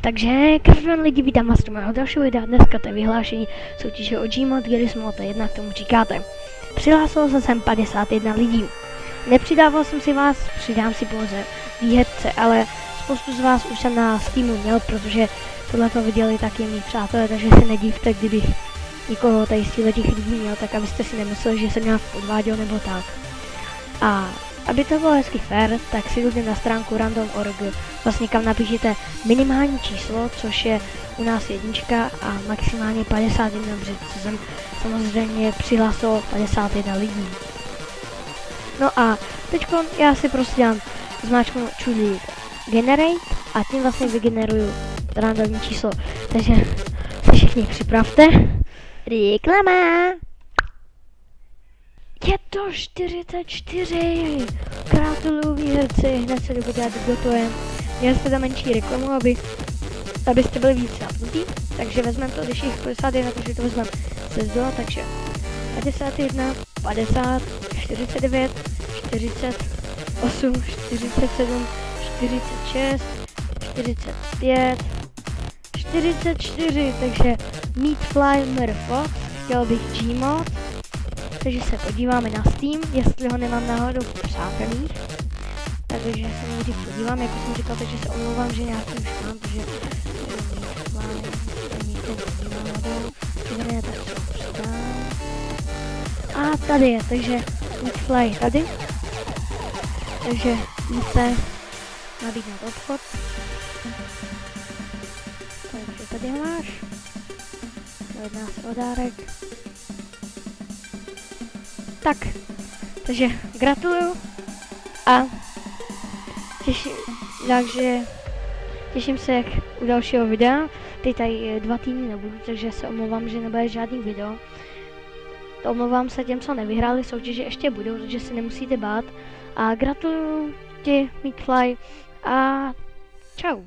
Takže každý lidi vítám vás do mého dalšího videa. Dneska to je vyhlášení soutěže o Gmod, kdy Smolta 1 k tomu říkáte. Přihlásilo se sem 51 lidí. Nepřidával jsem si vás, přidám si pouze výherce, ale spoustu z vás už jsem na Steamu měl, protože tohle to viděli taky mý přátelé, takže se nedívte, kdybych nikoho tady z těch lidí měl, tak abyste si nemysleli, že jsem nějak podváděl nebo tak. A aby to bylo hezky fair, tak si jděte na stránku random.org, vlastně kam napíšete minimální číslo, což je u nás jednička a maximálně 51, protože jsem samozřejmě přihlásilo 51 lidí. No a teď já si prostě dám zmáčknu čudlí generate a tím vlastně vygeneruju randomní číslo. Takže se všichni připravte. Reklama! Je to 44! Gratuluju výherci, hned se dobu dát gotuje. Měli jste tam menší reklamu, aby, abyste byli víc napnutí. Takže vezmeme to, když jich 51, takže to vezmeme se zdola, takže 51, 50, 49, 48, 47, 46, 45, 44, takže Meat Fly Murphy, chtěl bych Gmod, takže se podíváme na Steam, jestli ho nemám náhodou v přátelích. Takže se nejdřív podívám, jako jsem říkal, takže se omlouvám, že nějaký už mám, protože přidám. A tady je, takže Fly tady. Takže víte nabídnout obchod. Takže tady máš. Jedná se o dárek. Tak, takže gratuluju a těším, takže těším se jak u dalšího videa. Teď tady dva týdny nebudu, takže se omlouvám, že nebude žádný video. To omlouvám se těm, co nevyhráli soutěže, ještě budou, takže si nemusíte bát. A gratuluju ti, Meatfly, a čau.